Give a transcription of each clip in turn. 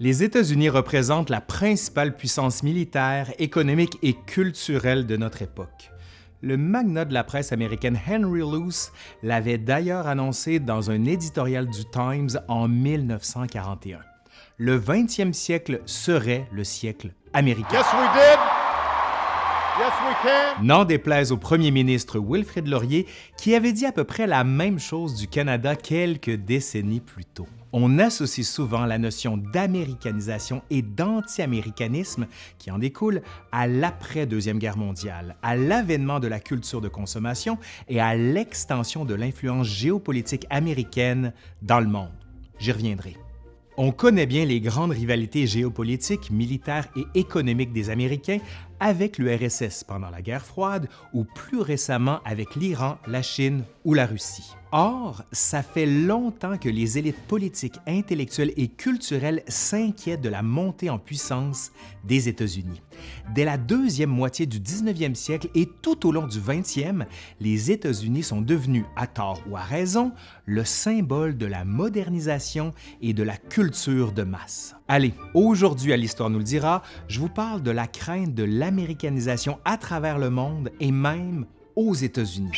Les États-Unis représentent la principale puissance militaire, économique et culturelle de notre époque. Le magnat de la presse américaine Henry Luce l'avait d'ailleurs annoncé dans un éditorial du Times en 1941. Le 20e siècle serait le siècle américain. N'en déplaise au premier ministre Wilfrid Laurier, qui avait dit à peu près la même chose du Canada quelques décennies plus tôt. On associe souvent la notion d'américanisation et d'anti-américanisme qui en découle à l'après-deuxième guerre mondiale, à l'avènement de la culture de consommation et à l'extension de l'influence géopolitique américaine dans le monde. J'y reviendrai. On connaît bien les grandes rivalités géopolitiques, militaires et économiques des Américains avec l'URSS pendant la guerre froide ou plus récemment avec l'Iran, la Chine ou la Russie. Or, ça fait longtemps que les élites politiques, intellectuelles et culturelles s'inquiètent de la montée en puissance des États-Unis. Dès la deuxième moitié du 19e siècle et tout au long du 20e, les États-Unis sont devenus, à tort ou à raison, le symbole de la modernisation et de la culture de masse. Allez, aujourd'hui à l'Histoire nous le dira, je vous parle de la crainte de l'américanisation à travers le monde et même aux États-Unis.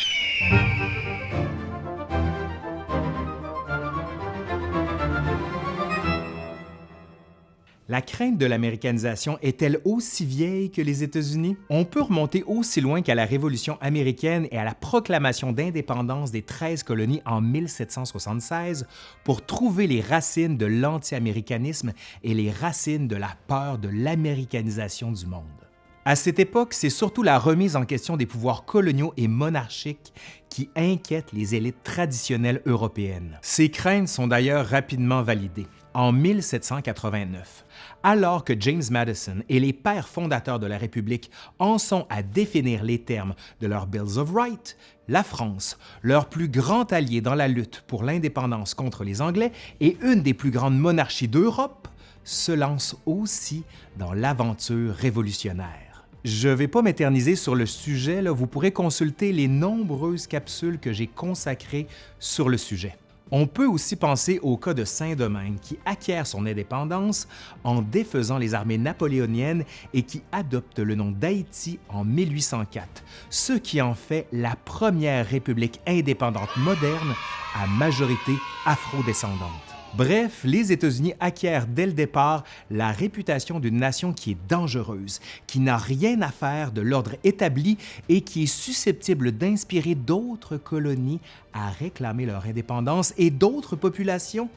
La crainte de l'américanisation est-elle aussi vieille que les États-Unis? On peut remonter aussi loin qu'à la Révolution américaine et à la proclamation d'indépendance des 13 colonies en 1776 pour trouver les racines de l'anti-américanisme et les racines de la peur de l'américanisation du monde. À cette époque, c'est surtout la remise en question des pouvoirs coloniaux et monarchiques qui inquiète les élites traditionnelles européennes. Ces craintes sont d'ailleurs rapidement validées. En 1789, alors que James Madison et les pères fondateurs de la République en sont à définir les termes de leurs Bills of Rights, la France, leur plus grand allié dans la lutte pour l'indépendance contre les Anglais et une des plus grandes monarchies d'Europe, se lance aussi dans l'aventure révolutionnaire. Je ne vais pas m'éterniser sur le sujet, vous pourrez consulter les nombreuses capsules que j'ai consacrées sur le sujet. On peut aussi penser au cas de Saint-Domingue qui acquiert son indépendance en défaisant les armées napoléoniennes et qui adopte le nom d'Haïti en 1804, ce qui en fait la première république indépendante moderne à majorité afro-descendante. Bref, les États-Unis acquièrent dès le départ la réputation d'une nation qui est dangereuse, qui n'a rien à faire de l'ordre établi et qui est susceptible d'inspirer d'autres colonies à réclamer leur indépendance et d'autres populations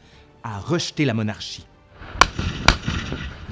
à rejeter la monarchie.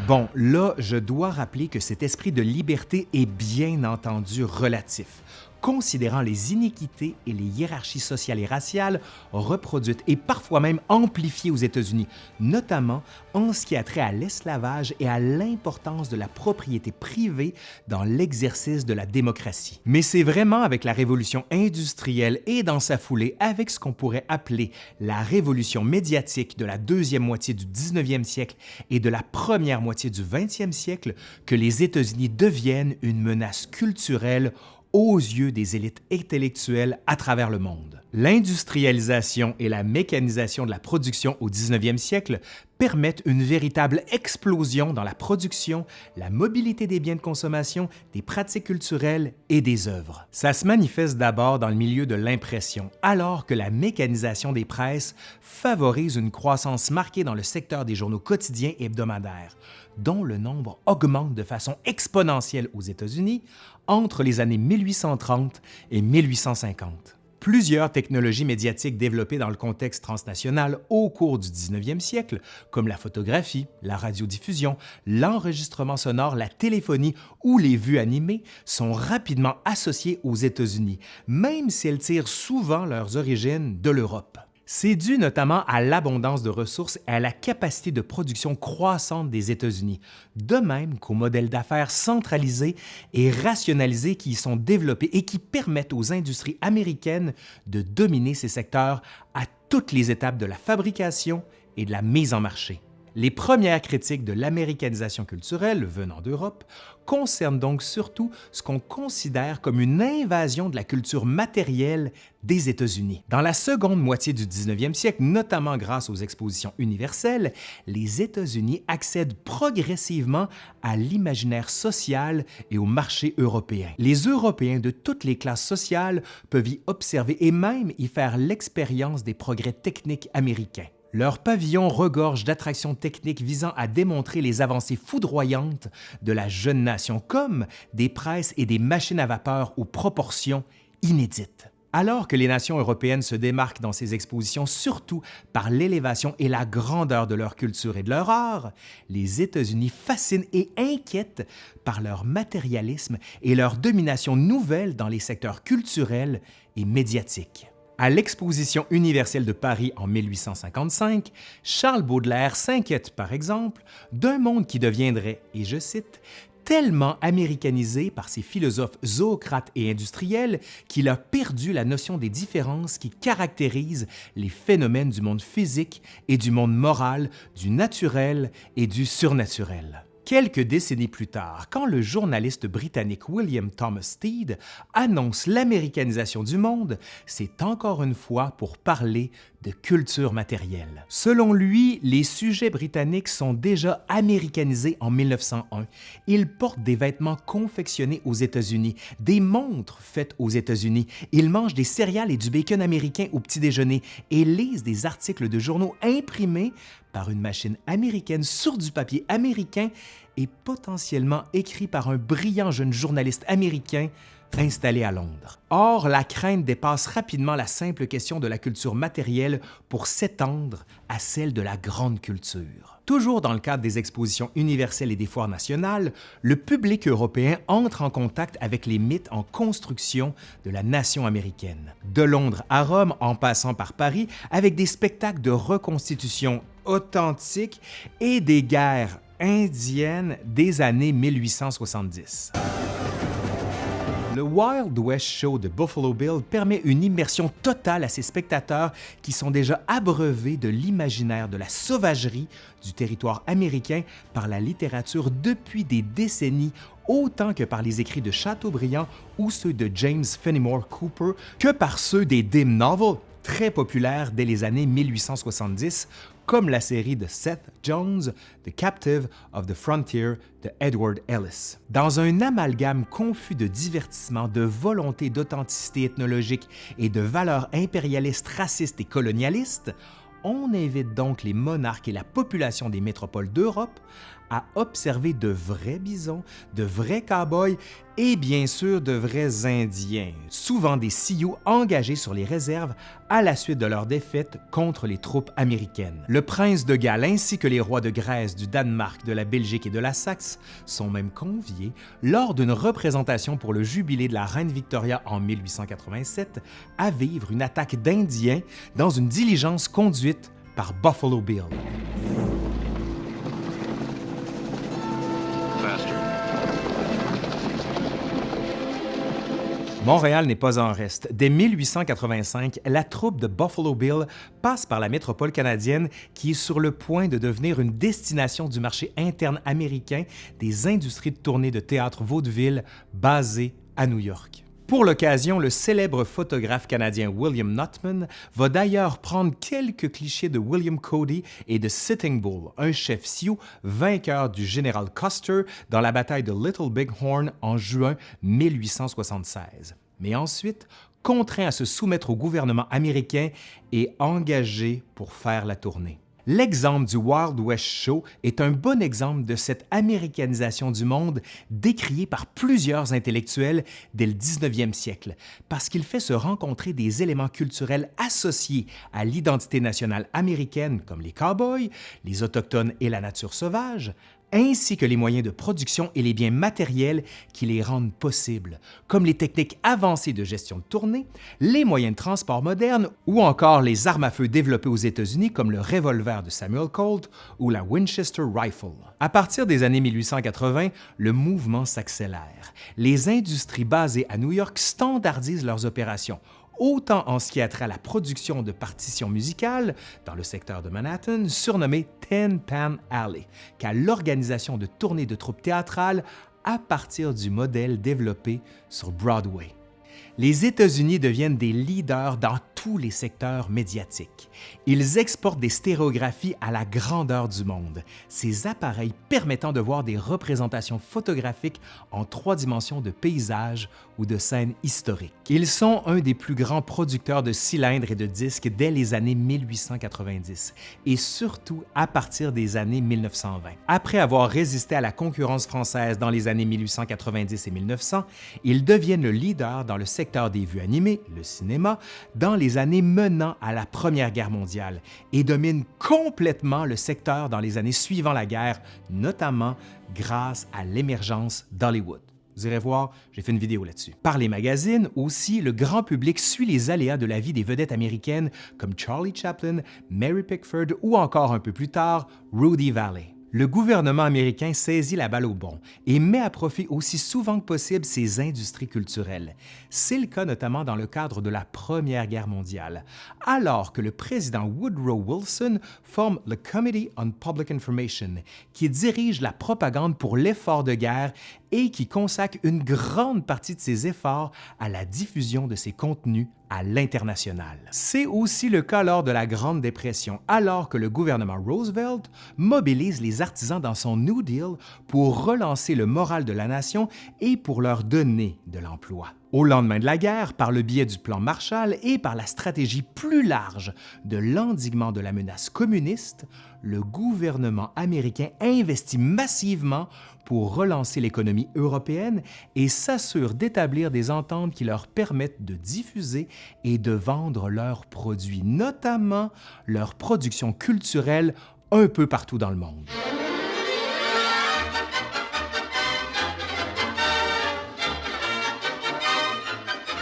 Bon, là, je dois rappeler que cet esprit de liberté est bien entendu relatif considérant les iniquités et les hiérarchies sociales et raciales reproduites et parfois même amplifiées aux États-Unis, notamment en ce qui a trait à l'esclavage et à l'importance de la propriété privée dans l'exercice de la démocratie. Mais c'est vraiment avec la révolution industrielle et dans sa foulée avec ce qu'on pourrait appeler la révolution médiatique de la deuxième moitié du 19e siècle et de la première moitié du 20e siècle que les États-Unis deviennent une menace culturelle aux yeux des élites intellectuelles à travers le monde. L'industrialisation et la mécanisation de la production au 19e siècle permettent une véritable explosion dans la production, la mobilité des biens de consommation, des pratiques culturelles et des œuvres. Ça se manifeste d'abord dans le milieu de l'impression, alors que la mécanisation des presses favorise une croissance marquée dans le secteur des journaux quotidiens et hebdomadaires, dont le nombre augmente de façon exponentielle aux États-Unis entre les années 1830 et 1850. Plusieurs technologies médiatiques développées dans le contexte transnational au cours du 19e siècle, comme la photographie, la radiodiffusion, l'enregistrement sonore, la téléphonie ou les vues animées, sont rapidement associées aux États-Unis, même si elles tirent souvent leurs origines de l'Europe. C'est dû notamment à l'abondance de ressources et à la capacité de production croissante des États-Unis, de même qu'aux modèles d'affaires centralisés et rationalisés qui y sont développés et qui permettent aux industries américaines de dominer ces secteurs à toutes les étapes de la fabrication et de la mise en marché. Les premières critiques de l'américanisation culturelle venant d'Europe concernent donc surtout ce qu'on considère comme une invasion de la culture matérielle des États-Unis. Dans la seconde moitié du 19e siècle, notamment grâce aux expositions universelles, les États-Unis accèdent progressivement à l'imaginaire social et au marché européen. Les Européens de toutes les classes sociales peuvent y observer et même y faire l'expérience des progrès techniques américains. Leur pavillon regorge d'attractions techniques visant à démontrer les avancées foudroyantes de la jeune nation, comme des presses et des machines à vapeur aux proportions inédites. Alors que les nations européennes se démarquent dans ces expositions surtout par l'élévation et la grandeur de leur culture et de leur art, les États-Unis fascinent et inquiètent par leur matérialisme et leur domination nouvelle dans les secteurs culturels et médiatiques. À l'Exposition universelle de Paris en 1855, Charles Baudelaire s'inquiète par exemple d'un monde qui deviendrait, et je cite, tellement américanisé par ses philosophes zoocrates et industriels qu'il a perdu la notion des différences qui caractérisent les phénomènes du monde physique et du monde moral, du naturel et du surnaturel. Quelques décennies plus tard, quand le journaliste britannique William Thomas Steed annonce l'américanisation du monde, c'est encore une fois pour parler de culture matérielle. Selon lui, les sujets britanniques sont déjà américanisés en 1901. Ils portent des vêtements confectionnés aux États-Unis, des montres faites aux États-Unis, ils mangent des céréales et du bacon américain au petit déjeuner et lisent des articles de journaux imprimés par une machine américaine sur du papier américain et potentiellement écrit par un brillant jeune journaliste américain installé à Londres. Or, la crainte dépasse rapidement la simple question de la culture matérielle pour s'étendre à celle de la grande culture. Toujours dans le cadre des expositions universelles et des foires nationales, le public européen entre en contact avec les mythes en construction de la nation américaine. De Londres à Rome, en passant par Paris, avec des spectacles de reconstitution authentiques et des guerres indiennes des années 1870. Le Wild West Show de Buffalo Bill permet une immersion totale à ses spectateurs qui sont déjà abreuvés de l'imaginaire de la sauvagerie du territoire américain par la littérature depuis des décennies autant que par les écrits de Chateaubriand ou ceux de James Fenimore Cooper que par ceux des dim novels très populaires dès les années 1870 comme la série de Seth Jones, The Captive of the Frontier de Edward Ellis. Dans un amalgame confus de divertissement, de volonté d'authenticité ethnologique et de valeurs impérialistes, racistes et colonialistes, on invite donc les monarques et la population des métropoles d'Europe à observer de vrais bisons, de vrais cow-boys et bien sûr de vrais Indiens, souvent des Sioux engagés sur les réserves à la suite de leur défaite contre les troupes américaines. Le prince de Galles ainsi que les rois de Grèce, du Danemark, de la Belgique et de la Saxe sont même conviés lors d'une représentation pour le jubilé de la reine Victoria en 1887 à vivre une attaque d'Indiens dans une diligence conduite par Buffalo Bill. Montréal n'est pas en reste. Dès 1885, la troupe de Buffalo Bill passe par la métropole canadienne qui est sur le point de devenir une destination du marché interne américain des industries de tournée de théâtre vaudeville basées à New York. Pour l'occasion, le célèbre photographe canadien William Nutman va d'ailleurs prendre quelques clichés de William Cody et de Sitting Bull, un chef Sioux vainqueur du général Custer dans la bataille de Little Big Horn en juin 1876. Mais ensuite, contraint à se soumettre au gouvernement américain et engagé pour faire la tournée. L'exemple du Wild West Show est un bon exemple de cette américanisation du monde décriée par plusieurs intellectuels dès le 19e siècle, parce qu'il fait se rencontrer des éléments culturels associés à l'identité nationale américaine comme les cowboys, les autochtones et la nature sauvage, ainsi que les moyens de production et les biens matériels qui les rendent possibles, comme les techniques avancées de gestion de tournée, les moyens de transport modernes ou encore les armes à feu développées aux États-Unis comme le revolver de Samuel Colt ou la Winchester Rifle. À partir des années 1880, le mouvement s'accélère. Les industries basées à New York standardisent leurs opérations autant en ce qui a trait à la production de partitions musicales dans le secteur de Manhattan, surnommé Ten Pan Alley, qu'à l'organisation de tournées de troupes théâtrales à partir du modèle développé sur Broadway les États-Unis deviennent des leaders dans tous les secteurs médiatiques. Ils exportent des stéréographies à la grandeur du monde, ces appareils permettant de voir des représentations photographiques en trois dimensions de paysages de scènes historiques. Ils sont un des plus grands producteurs de cylindres et de disques dès les années 1890 et surtout à partir des années 1920. Après avoir résisté à la concurrence française dans les années 1890 et 1900, ils deviennent le leader dans le secteur des vues animées, le cinéma, dans les années menant à la Première Guerre mondiale et domine complètement le secteur dans les années suivant la guerre, notamment grâce à l'émergence d'Hollywood. Vous irez voir, j'ai fait une vidéo là-dessus. Par les magazines aussi, le grand public suit les aléas de la vie des vedettes américaines comme Charlie Chaplin, Mary Pickford ou encore un peu plus tard, Rudy Valley le gouvernement américain saisit la balle au bon et met à profit aussi souvent que possible ses industries culturelles. C'est le cas notamment dans le cadre de la Première Guerre mondiale, alors que le président Woodrow Wilson forme le Committee on Public Information, qui dirige la propagande pour l'effort de guerre et qui consacre une grande partie de ses efforts à la diffusion de ses contenus à l'international. C'est aussi le cas lors de la Grande Dépression, alors que le gouvernement Roosevelt mobilise les artisans dans son New Deal pour relancer le moral de la nation et pour leur donner de l'emploi. Au lendemain de la guerre, par le biais du plan Marshall et par la stratégie plus large de l'endiguement de la menace communiste, le gouvernement américain investit massivement pour relancer l'économie européenne et s'assure d'établir des ententes qui leur permettent de diffuser et de vendre leurs produits, notamment leur production culturelle un peu partout dans le monde.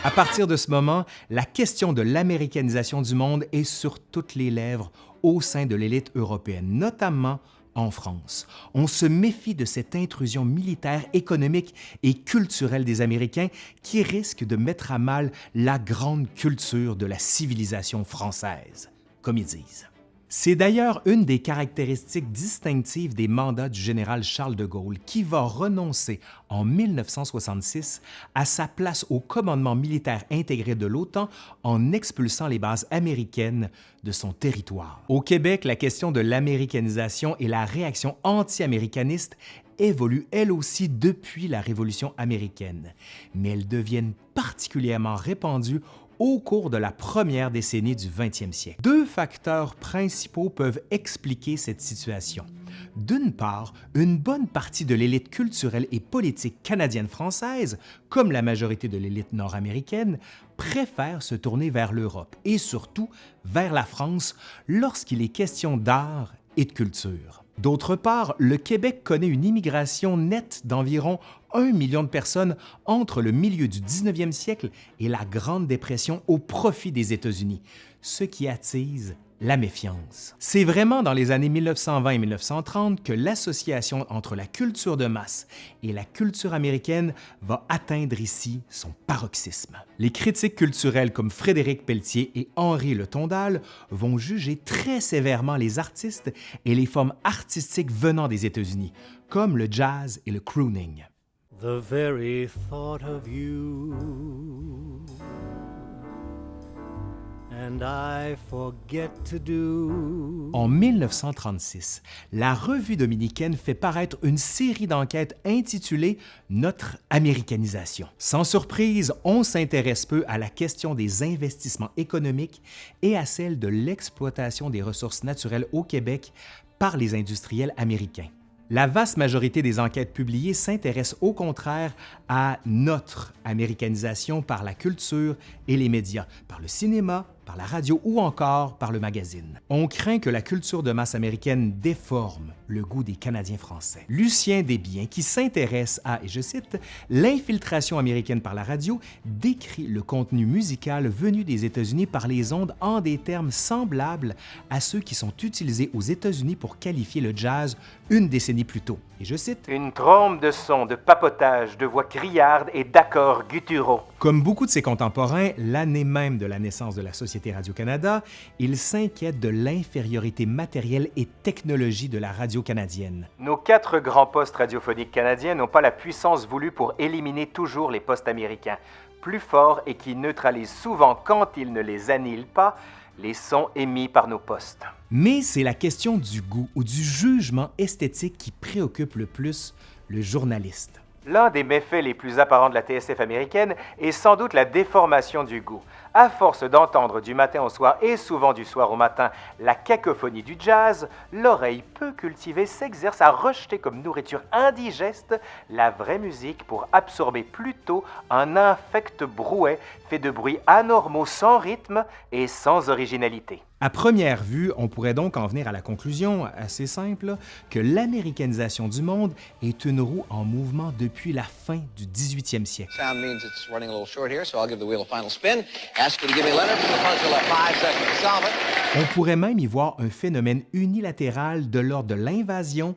À partir de ce moment, la question de l'américanisation du monde est sur toutes les lèvres au sein de l'élite européenne, notamment en France. On se méfie de cette intrusion militaire, économique et culturelle des Américains qui risque de mettre à mal la grande culture de la civilisation française, comme ils disent. C'est d'ailleurs une des caractéristiques distinctives des mandats du général Charles de Gaulle qui va renoncer en 1966 à sa place au commandement militaire intégré de l'OTAN en expulsant les bases américaines de son territoire. Au Québec, la question de l'américanisation et la réaction anti-américaniste évoluent elles aussi depuis la Révolution américaine, mais elles deviennent particulièrement répandues au cours de la première décennie du 20e siècle. Deux facteurs principaux peuvent expliquer cette situation. D'une part, une bonne partie de l'élite culturelle et politique canadienne-française, comme la majorité de l'élite nord-américaine, préfère se tourner vers l'Europe et surtout vers la France lorsqu'il est question d'art et de culture. D'autre part, le Québec connaît une immigration nette d'environ 1 million de personnes entre le milieu du 19e siècle et la Grande Dépression au profit des États-Unis, ce qui attise la méfiance. C'est vraiment dans les années 1920 et 1930 que l'association entre la culture de masse et la culture américaine va atteindre ici son paroxysme. Les critiques culturelles comme Frédéric Pelletier et Henri Le Tondal vont juger très sévèrement les artistes et les formes artistiques venant des États-Unis, comme le jazz et le crooning. The very thought of you en 1936, la revue dominicaine fait paraître une série d'enquêtes intitulée Notre américanisation. Sans surprise, on s'intéresse peu à la question des investissements économiques et à celle de l'exploitation des ressources naturelles au Québec par les industriels américains. La vaste majorité des enquêtes publiées s'intéressent au contraire à notre américanisation par la culture et les médias, par le cinéma, par la radio ou encore par le magazine. On craint que la culture de masse américaine déforme le goût des Canadiens français. Lucien Desbiens, qui s'intéresse à, et je cite, l'infiltration américaine par la radio, décrit le contenu musical venu des États-Unis par les ondes en des termes semblables à ceux qui sont utilisés aux États-Unis pour qualifier le jazz une décennie plus tôt. Et je cite, Une trompe de son, de papotage, de voix criardes et d'accords gutturaux Comme beaucoup de ses contemporains, l'année même de la naissance de la Société Radio-Canada, il s'inquiète de l'infériorité matérielle et technologie de la radio canadienne. Nos quatre grands postes radiophoniques canadiens n'ont pas la puissance voulue pour éliminer toujours les postes américains, plus forts et qui neutralisent souvent, quand ils ne les annihilent pas, les sons émis par nos postes. Mais c'est la question du goût ou du jugement esthétique qui préoccupe le plus le journaliste. L'un des méfaits les plus apparents de la TSF américaine est sans doute la déformation du goût. À force d'entendre du matin au soir et souvent du soir au matin la cacophonie du jazz, l'oreille peu cultivée s'exerce à rejeter comme nourriture indigeste la vraie musique pour absorber plutôt un infect brouet fait de bruits anormaux sans rythme et sans originalité. À première vue, on pourrait donc en venir à la conclusion assez simple que l'américanisation du monde est une roue en mouvement depuis la fin du 18e siècle. On pourrait même y voir un phénomène unilatéral de l'ordre de l'invasion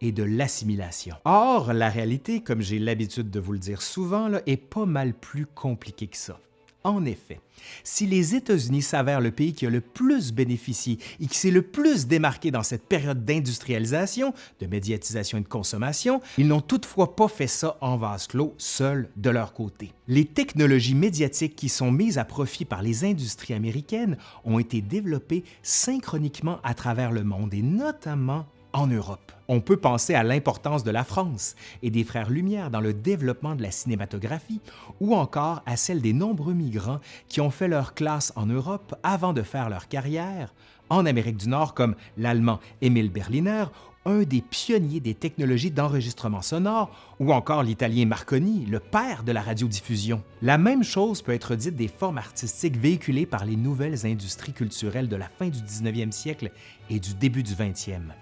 et de l'assimilation. Or, la réalité, comme j'ai l'habitude de vous le dire souvent, est pas mal plus compliquée que ça. En effet, si les États-Unis s'avèrent le pays qui a le plus bénéficié et qui s'est le plus démarqué dans cette période d'industrialisation, de médiatisation et de consommation, ils n'ont toutefois pas fait ça en vase clos, seuls de leur côté. Les technologies médiatiques qui sont mises à profit par les industries américaines ont été développées synchroniquement à travers le monde et notamment en Europe. On peut penser à l'importance de la France et des Frères Lumière dans le développement de la cinématographie, ou encore à celle des nombreux migrants qui ont fait leur classe en Europe avant de faire leur carrière en Amérique du Nord, comme l'Allemand Emil Berliner un des pionniers des technologies d'enregistrement sonore, ou encore l'Italien Marconi, le père de la radiodiffusion. La même chose peut être dite des formes artistiques véhiculées par les nouvelles industries culturelles de la fin du 19e siècle et du début du 20e.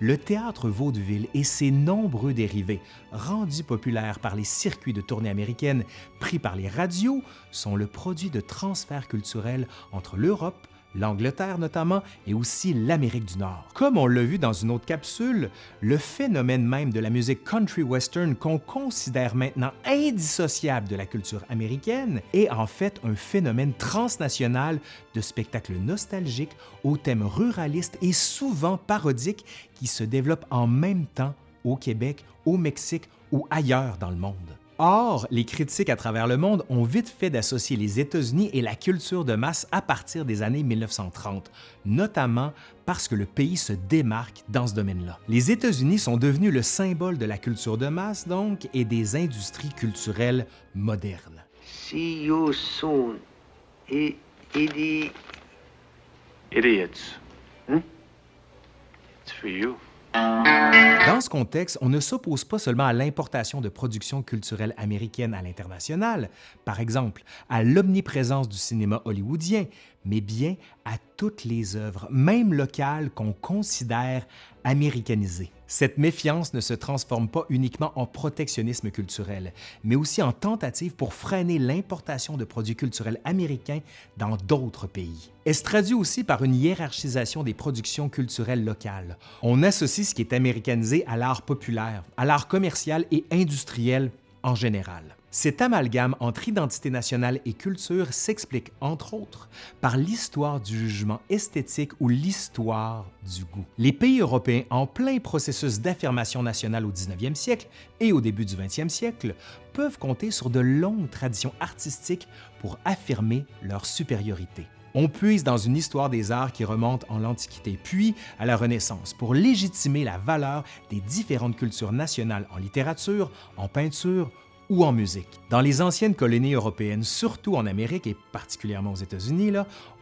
Le théâtre vaudeville et ses nombreux dérivés, rendus populaires par les circuits de tournée américaines pris par les radios, sont le produit de transferts culturels entre l'Europe, l'Angleterre notamment, et aussi l'Amérique du Nord. Comme on l'a vu dans une autre capsule, le phénomène même de la musique country western qu'on considère maintenant indissociable de la culture américaine est en fait un phénomène transnational de spectacles nostalgiques aux thèmes ruralistes et souvent parodiques qui se développent en même temps au Québec, au Mexique ou ailleurs dans le monde. Or, les critiques à travers le monde ont vite fait d'associer les États-Unis et la culture de masse à partir des années 1930, notamment parce que le pays se démarque dans ce domaine-là. Les États-Unis sont devenus le symbole de la culture de masse, donc, et des industries culturelles modernes. See you soon, Idiots. Hmm? It's for you. Dans ce contexte, on ne s'oppose pas seulement à l'importation de productions culturelles américaines à l'international, par exemple à l'omniprésence du cinéma hollywoodien, mais bien à toutes les œuvres, même locales, qu'on considère américanisées. Cette méfiance ne se transforme pas uniquement en protectionnisme culturel, mais aussi en tentative pour freiner l'importation de produits culturels américains dans d'autres pays. Elle se traduit aussi par une hiérarchisation des productions culturelles locales. On associe ce qui est américanisé à l'art populaire, à l'art commercial et industriel en général. Cet amalgame entre identité nationale et culture s'explique, entre autres, par l'histoire du jugement esthétique ou l'histoire du goût. Les pays européens, en plein processus d'affirmation nationale au 19e siècle et au début du 20e siècle, peuvent compter sur de longues traditions artistiques pour affirmer leur supériorité. On puise dans une histoire des arts qui remonte en l'Antiquité puis à la Renaissance pour légitimer la valeur des différentes cultures nationales en littérature, en peinture ou en musique. Dans les anciennes colonies européennes, surtout en Amérique et particulièrement aux États-Unis,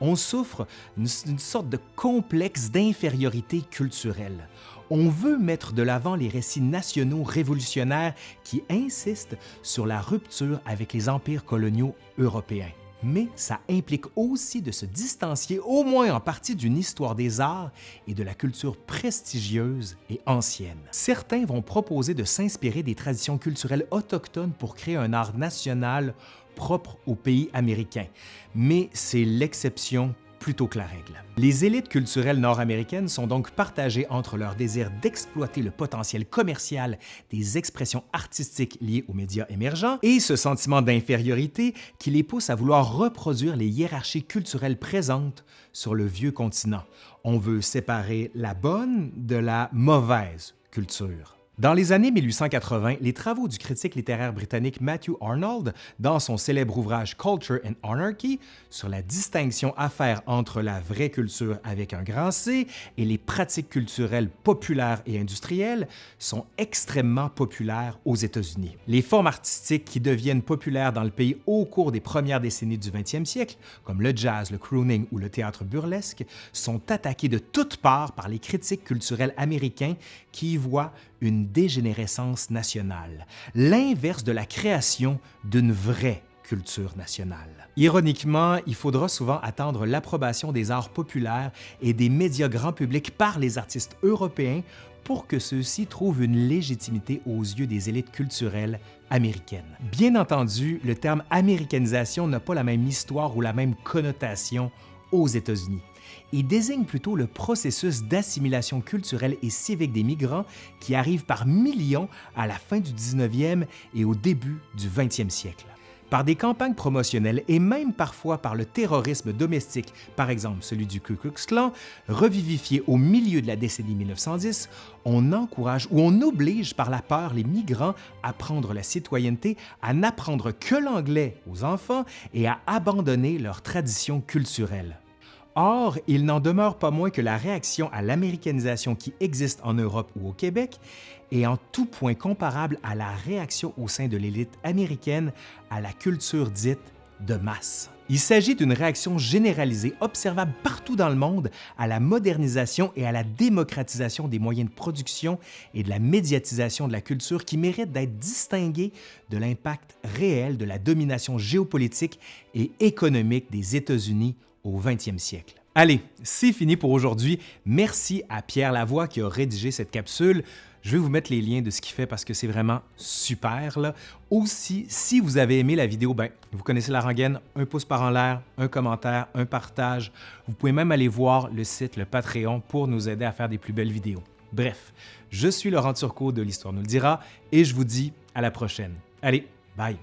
on souffre d'une sorte de complexe d'infériorité culturelle. On veut mettre de l'avant les récits nationaux révolutionnaires qui insistent sur la rupture avec les empires coloniaux européens mais ça implique aussi de se distancier au moins en partie d'une histoire des arts et de la culture prestigieuse et ancienne. Certains vont proposer de s'inspirer des traditions culturelles autochtones pour créer un art national propre au pays américain, mais c'est l'exception plutôt que la règle. Les élites culturelles nord-américaines sont donc partagées entre leur désir d'exploiter le potentiel commercial des expressions artistiques liées aux médias émergents et ce sentiment d'infériorité qui les pousse à vouloir reproduire les hiérarchies culturelles présentes sur le vieux continent. On veut séparer la bonne de la mauvaise culture. Dans les années 1880, les travaux du critique littéraire britannique Matthew Arnold, dans son célèbre ouvrage Culture and Anarchy, sur la distinction à faire entre la vraie culture avec un grand C et les pratiques culturelles populaires et industrielles, sont extrêmement populaires aux États-Unis. Les formes artistiques qui deviennent populaires dans le pays au cours des premières décennies du 20e siècle, comme le jazz, le crooning ou le théâtre burlesque, sont attaquées de toutes parts par les critiques culturels américains qui y voient une dégénérescence nationale, l'inverse de la création d'une vraie culture nationale. Ironiquement, il faudra souvent attendre l'approbation des arts populaires et des médias grand public par les artistes européens pour que ceux-ci trouvent une légitimité aux yeux des élites culturelles américaines. Bien entendu, le terme américanisation n'a pas la même histoire ou la même connotation aux États-Unis. Il désigne plutôt le processus d'assimilation culturelle et civique des migrants qui arrivent par millions à la fin du 19e et au début du 20e siècle. Par des campagnes promotionnelles et même parfois par le terrorisme domestique, par exemple celui du Ku Klux Klan, revivifié au milieu de la décennie 1910, on encourage ou on oblige par la peur les migrants à prendre la citoyenneté, à n'apprendre que l'anglais aux enfants et à abandonner leurs traditions culturelles. Or, il n'en demeure pas moins que la réaction à l'américanisation qui existe en Europe ou au Québec est en tout point comparable à la réaction au sein de l'élite américaine à la culture dite de masse. Il s'agit d'une réaction généralisée observable partout dans le monde à la modernisation et à la démocratisation des moyens de production et de la médiatisation de la culture qui mérite d'être distinguée de l'impact réel de la domination géopolitique et économique des États-Unis au 20e siècle. Allez, c'est fini pour aujourd'hui. Merci à Pierre Lavoie qui a rédigé cette capsule. Je vais vous mettre les liens de ce qu'il fait parce que c'est vraiment super. Aussi, si vous avez aimé la vidéo, ben, vous connaissez la rengaine, un pouce par en l'air, un commentaire, un partage. Vous pouvez même aller voir le site, le Patreon, pour nous aider à faire des plus belles vidéos. Bref, je suis Laurent Turcot de l'Histoire nous le dira et je vous dis à la prochaine. Allez, bye!